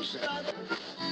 Joseph.